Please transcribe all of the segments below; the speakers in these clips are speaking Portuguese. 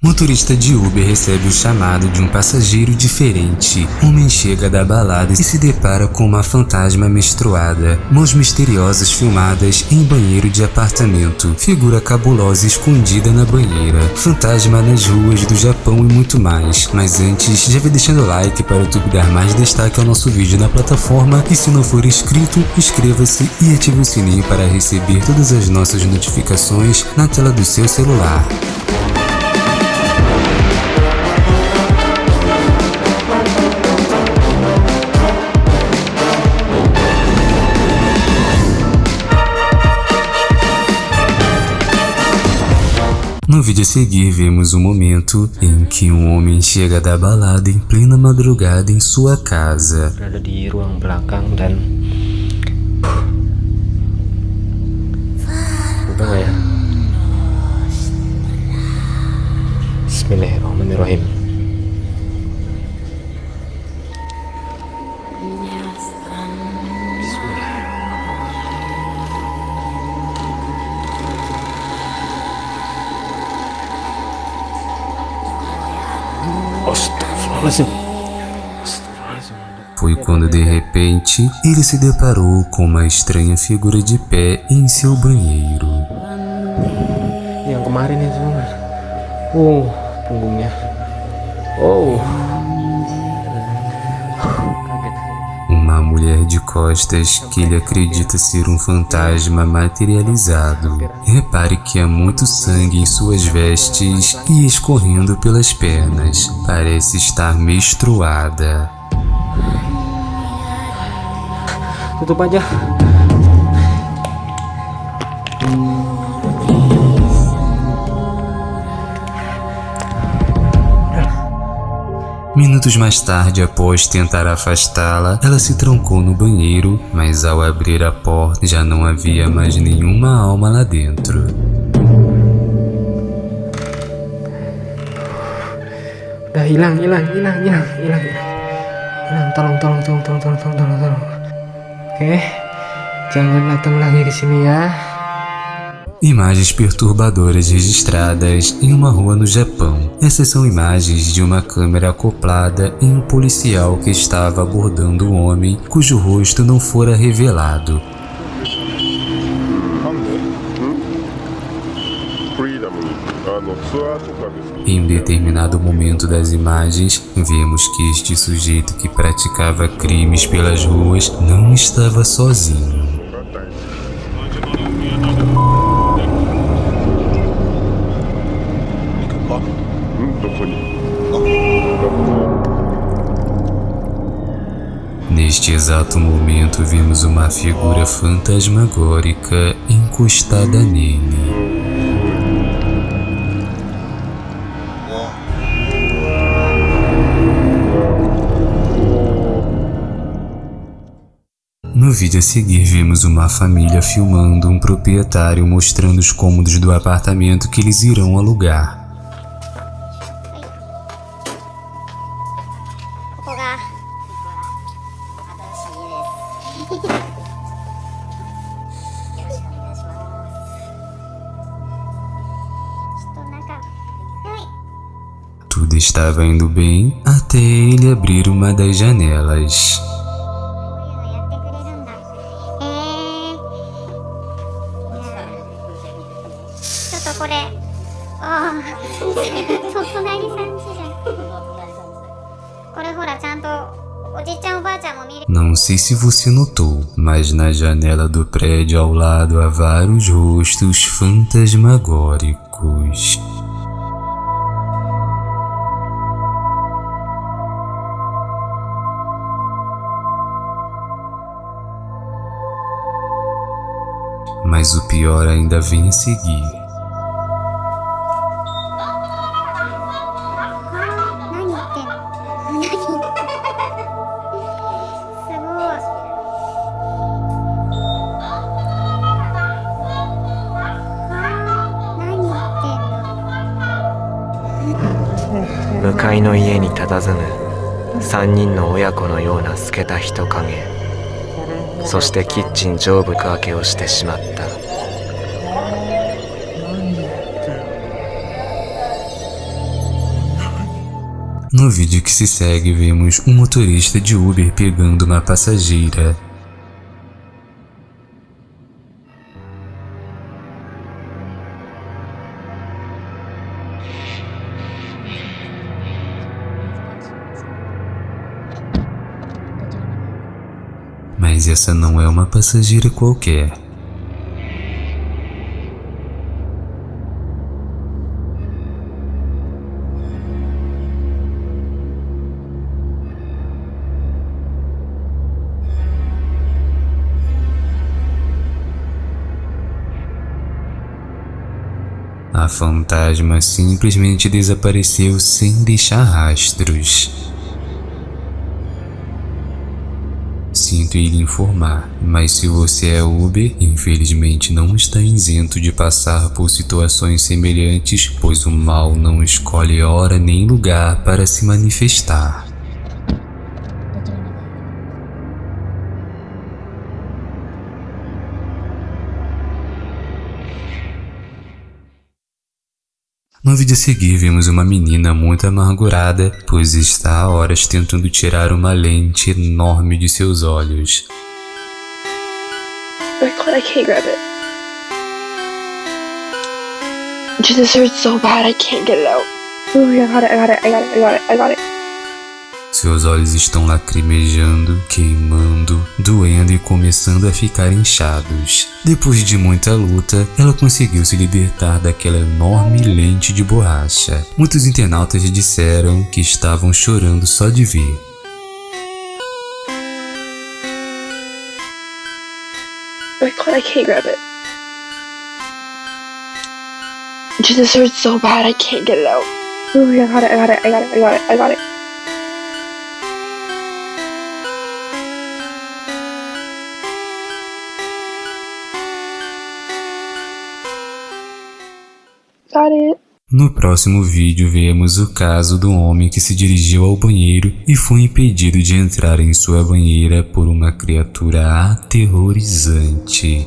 Motorista de Uber recebe o chamado de um passageiro diferente. Homem chega da balada e se depara com uma fantasma menstruada. Mãos misteriosas filmadas em banheiro de apartamento. Figura cabulosa escondida na banheira. Fantasma nas ruas do Japão e muito mais. Mas antes, já vai deixando o like para o YouTube dar mais destaque ao nosso vídeo na plataforma. E se não for inscrito, inscreva-se e ative o sininho para receber todas as nossas notificações na tela do seu celular. No vídeo a seguir, vemos o momento em que um homem chega da balada em plena madrugada em sua casa. Bismillahirrahmanirrahim Astagfirullahaladzim Foi quando de repente ele se deparou com uma estranha figura de pé em seu banheiro. Yang kemarin Oh, punggungnya Oh Uma mulher de costas que ele acredita ser um fantasma materializado. Repare que há muito sangue em suas vestes e escorrendo pelas pernas. Parece estar menstruada. Tutup aja Minutos mais tarde, após tentar afastá-la, ela se trancou no banheiro, mas ao abrir a porta já não havia mais nenhuma alma lá dentro. Imagens perturbadoras registradas em uma rua no Japão. Essas são imagens de uma câmera acoplada em um policial que estava abordando um homem cujo rosto não fora revelado. Em determinado momento das imagens, vemos que este sujeito que praticava crimes pelas ruas não estava sozinho. Neste exato momento, vimos uma figura fantasmagórica encostada nele. No vídeo a seguir, vimos uma família filmando um proprietário mostrando os cômodos do apartamento que eles irão alugar. estava indo bem até ele abrir uma das janelas. Não sei se você notou, mas na janela do prédio ao lado há vários rostos fantasmagóricos. Mas o pior ainda vem a seguir. 向かいの家に佇む3人の親子のような透けた人影そしてキッチン上部か明けをしてしまった。No vídeo que se segue, vemos um motorista de Uber pegando uma passageira. Mas essa não é uma passageira qualquer. A fantasma simplesmente desapareceu sem deixar rastros. Em lhe informar, mas se você é Uber, infelizmente não está isento de passar por situações semelhantes, pois o mal não escolhe hora nem lugar para se manifestar. No vídeo a seguir vemos uma menina muito amargurada, pois está há horas tentando tirar uma lente enorme de seus olhos. I can't, grab it. Jesus hurts so bad, I can't get it out. Ooh, I got it, I got it, I got it, I got it, I got it. Seus olhos estão lacrimejando, queimando, doendo e começando a ficar inchados. Depois de muita luta, ela conseguiu se libertar daquela enorme lente de borracha. Muitos internautas disseram que estavam chorando só de ver. I can't, grab it. Jesus hurts so bad, I can't get it out. Ooh, I got it, I got it, I got it, I got it, I got it. No próximo vídeo vemos o caso do homem que se dirigiu ao banheiro e foi impedido de entrar em sua banheira por uma criatura aterrorizante.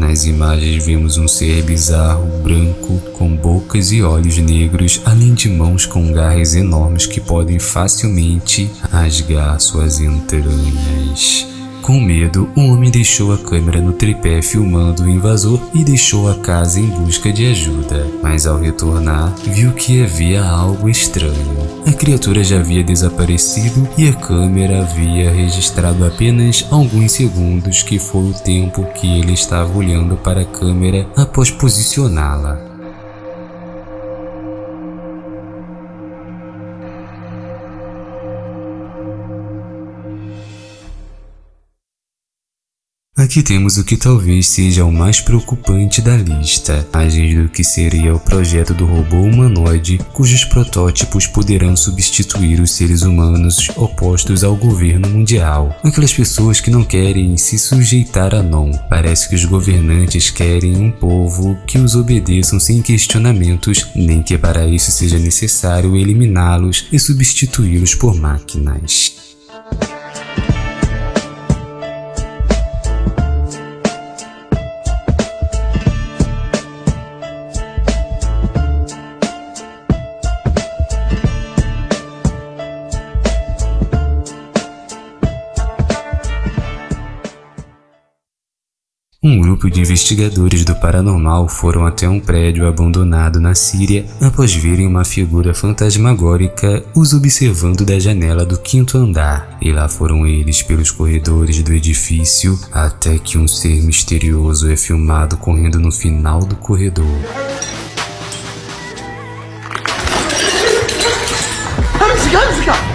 Nas imagens vemos um ser bizarro, branco, com bocas e olhos negros, além de mãos com garras enormes que podem facilmente rasgar suas entranhas. Com medo, o homem deixou a câmera no tripé filmando o invasor e deixou a casa em busca de ajuda. Mas ao retornar, viu que havia algo estranho. A criatura já havia desaparecido e a câmera havia registrado apenas alguns segundos que foi o tempo que ele estava olhando para a câmera após posicioná-la. Aqui temos o que talvez seja o mais preocupante da lista, mais do que seria o projeto do robô humanoide, cujos protótipos poderão substituir os seres humanos opostos ao governo mundial. Aquelas pessoas que não querem se sujeitar a não. Parece que os governantes querem um povo que os obedeçam sem questionamentos, nem que para isso seja necessário eliminá-los e substituí-los por máquinas. de investigadores do paranormal foram até um prédio abandonado na Síria após verem uma figura fantasmagórica os observando da janela do quinto andar. E lá foram eles pelos corredores do edifício até que um ser misterioso é filmado correndo no final do corredor. Música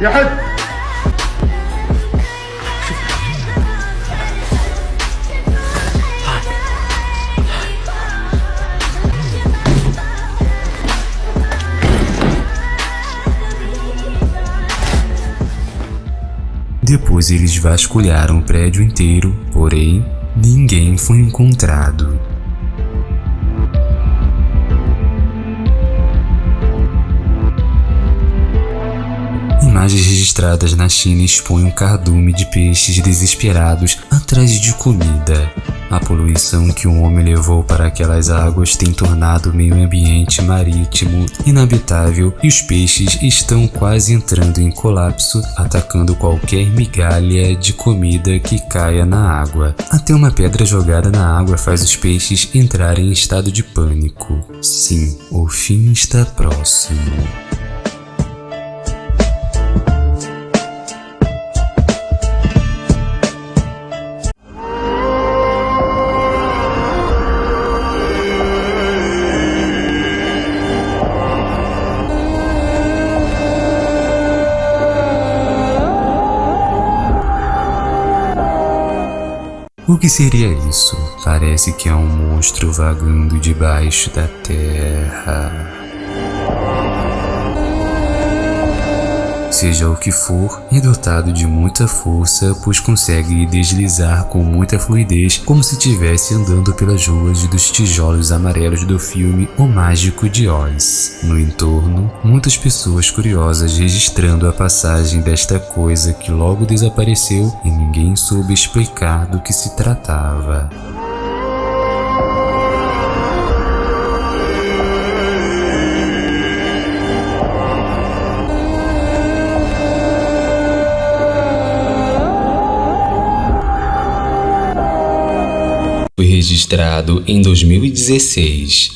يا حد Depois eles vasculharam o prédio inteiro, porém, ninguém ninguém foi encontrado. Imagens registradas na China expõem um cardume de peixes desesperados atrás de comida. A poluição que o homem levou para aquelas águas tem tornado o meio ambiente marítimo inabitável e os peixes estão quase entrando em colapso, atacando qualquer migalha de comida que caia na água. Até uma pedra jogada na água faz os peixes entrarem em estado de pânico. Sim, o fim está próximo. Que seria isso? Parece que é um monstro vagando debaixo da terra. Seja o que for, é dotado de muita força, pois consegue deslizar com muita fluidez, como se estivesse andando pelas ruas dos tijolos amarelos do filme O Mágico de Oz. No entorno, muitas pessoas curiosas registrando a passagem desta coisa que logo desapareceu e ninguém soube explicar do que se tratava. Registrado em 2016.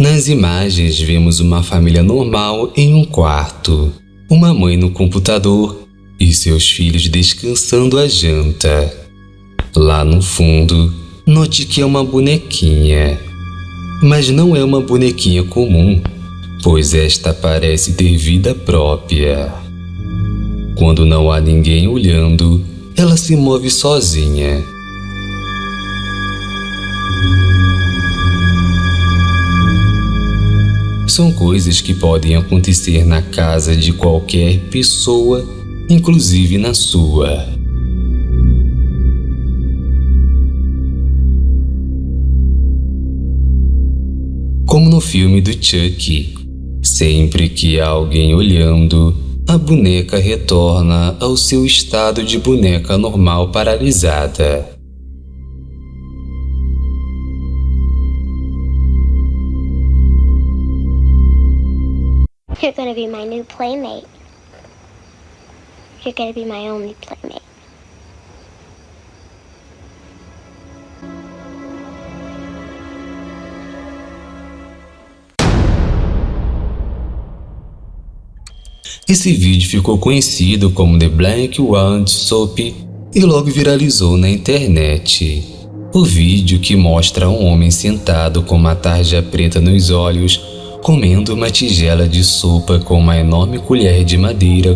Nas imagens vemos uma família normal em um quarto, uma mãe no computador e seus filhos descansando a janta. Lá no fundo, note que é uma bonequinha. Mas não é uma bonequinha comum, pois esta parece ter vida própria. Quando não há ninguém olhando, ela se move sozinha São coisas que podem acontecer na casa de qualquer pessoa, inclusive na sua. Como no filme do Chuck, sempre que há alguém olhando, a boneca retorna ao seu estado de boneca normal paralisada. You're gonna be my new playmate. You're gonna be my only playmate. Esse vídeo ficou conhecido como The Black Wand Soap e logo viralizou na internet. O vídeo que mostra um homem sentado com uma tarja preta nos olhos comendo uma tigela de sopa com uma enorme colher de madeira,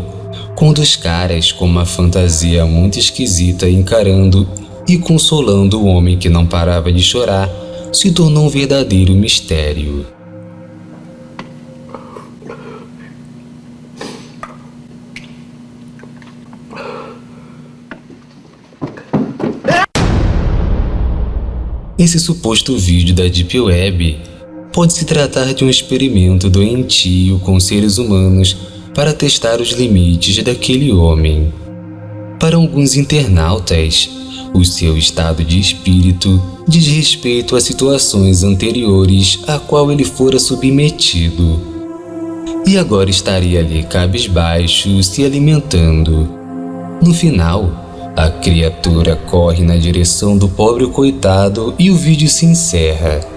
com dois caras com uma fantasia muito esquisita encarando e consolando o homem que não parava de chorar, se tornou um verdadeiro mistério. Esse suposto vídeo da Deep Web pode se tratar de um experimento doentio com seres humanos para testar os limites daquele homem. Para alguns internautas, o seu estado de espírito diz respeito a situações anteriores a qual ele fora submetido. E agora estaria ali cabisbaixo, se alimentando. No final, a criatura corre na direção do pobre coitado e o vídeo se encerra.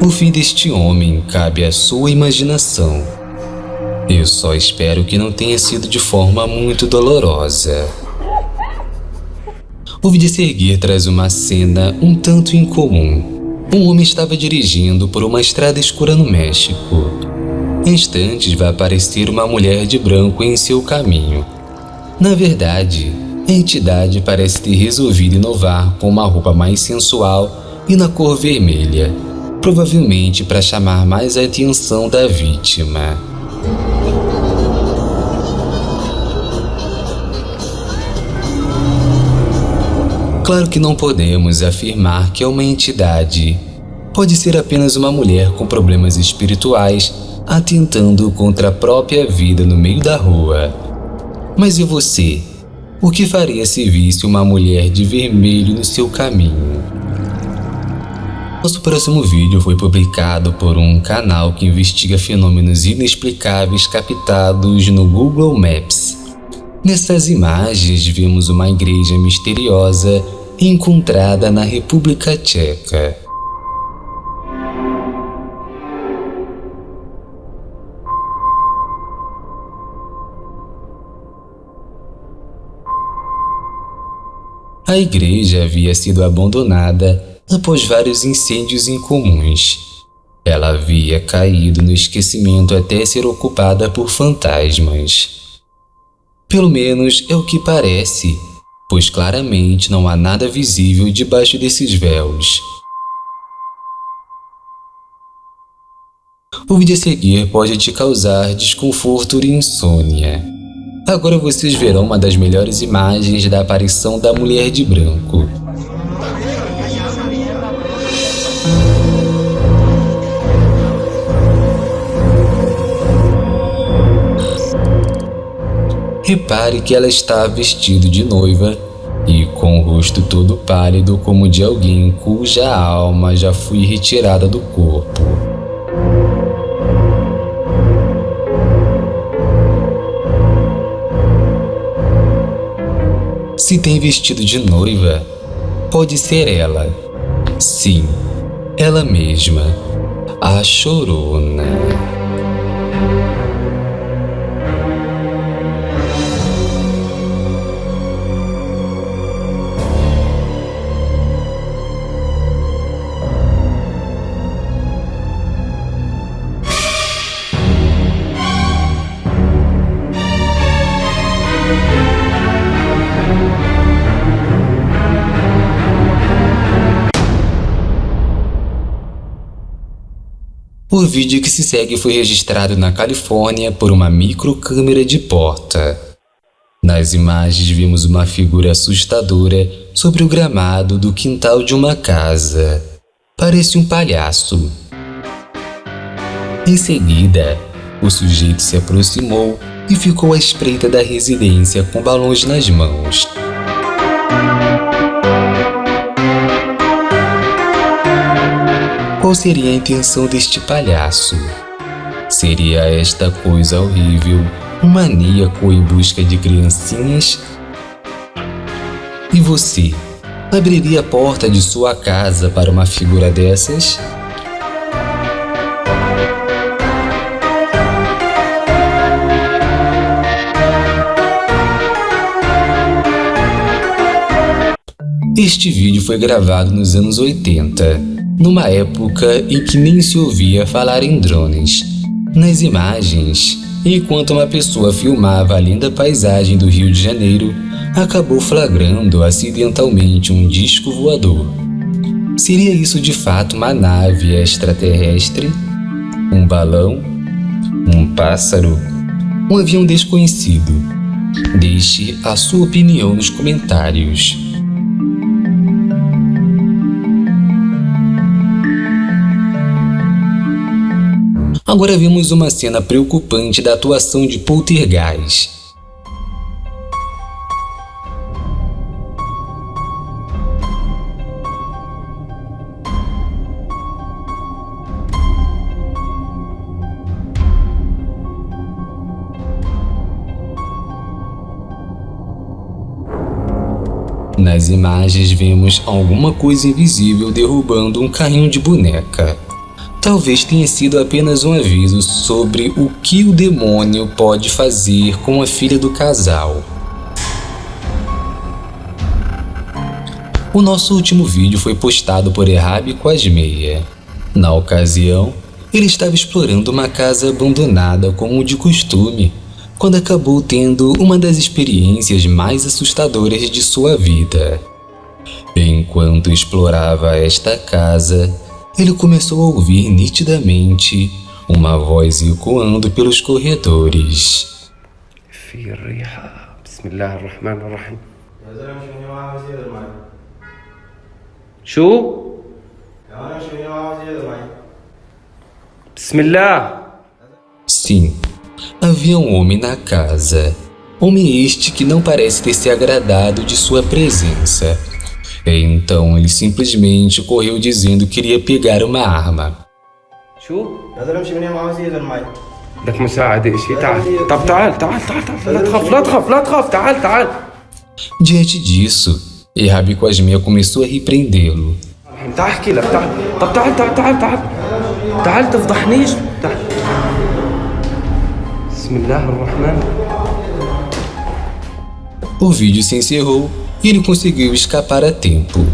O fim deste homem cabe à sua imaginação. Eu só espero que não tenha sido de forma muito dolorosa. O vídeo a seguir traz uma cena um tanto incomum. Um homem estava dirigindo por uma estrada escura no México. Instantes vai aparecer uma mulher de branco em seu caminho. Na verdade, a entidade parece ter resolvido inovar com uma roupa mais sensual e na cor vermelha provavelmente para chamar mais a atenção da vítima. Claro que não podemos afirmar que é uma entidade. Pode ser apenas uma mulher com problemas espirituais atentando contra a própria vida no meio da rua. Mas e você? O que faria se visse uma mulher de vermelho no seu caminho? Nosso próximo vídeo foi publicado por um canal que investiga fenômenos inexplicáveis captados no Google Maps. Nessas imagens vimos uma igreja misteriosa encontrada na República Tcheca. A igreja havia sido abandonada após vários incêndios incomuns. Ela havia caído no esquecimento até ser ocupada por fantasmas. Pelo menos é o que parece, pois claramente não há nada visível debaixo desses véus. O vídeo a seguir pode te causar desconforto e insônia. Agora vocês verão uma das melhores imagens da aparição da mulher de branco. Repare que ela está vestida de noiva e com o rosto todo pálido como de alguém cuja alma já foi retirada do corpo. Se tem vestido de noiva, pode ser ela. Sim, ela mesma, a chorona. O vídeo que se segue foi registrado na Califórnia por uma microcâmera de porta. Nas imagens vimos uma figura assustadora sobre o gramado do quintal de uma casa. Parece um palhaço. Em seguida, o sujeito se aproximou e ficou à espreita da residência com balões nas mãos. Qual seria a intenção deste palhaço? Seria esta coisa horrível um maníaco em busca de criancinhas? E você, abriria a porta de sua casa para uma figura dessas? Este vídeo foi gravado nos anos 80 numa época em que nem se ouvia falar em drones. Nas imagens, enquanto uma pessoa filmava a linda paisagem do Rio de Janeiro, acabou flagrando acidentalmente um disco voador. Seria isso de fato uma nave extraterrestre? Um balão? Um pássaro? Um avião desconhecido? Deixe a sua opinião nos comentários. Agora vemos uma cena preocupante da atuação de Poltergeist. Nas imagens vemos alguma coisa invisível derrubando um carrinho de boneca. Talvez tenha sido apenas um aviso sobre o que o demônio pode fazer com a filha do casal. O nosso último vídeo foi postado por Errab Quasmeia. Na ocasião, ele estava explorando uma casa abandonada como de costume, quando acabou tendo uma das experiências mais assustadoras de sua vida. Enquanto explorava esta casa, ele começou a ouvir nitidamente uma voz ecoando pelos corredores. Bismillah. Sim, havia um homem na casa. Homem este que não parece ter se agradado de sua presença. Então ele simplesmente correu dizendo que iria pegar uma arma. Diante disso, Errabi Cosmea começou a repreendê-lo. O vídeo se encerrou e ele conseguiu escapar a tempo.